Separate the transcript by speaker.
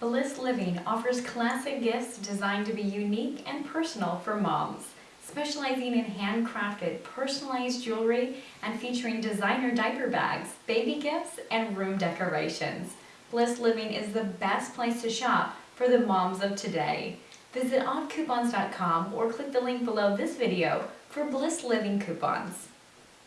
Speaker 1: Bliss Living offers classic gifts designed to be unique and personal for moms, specializing in handcrafted, personalized jewelry and featuring designer diaper bags, baby gifts, and room decorations. Bliss Living is the best place to shop for the moms of today. Visit oddcoupons.com or click the link below this video for Bliss Living coupons.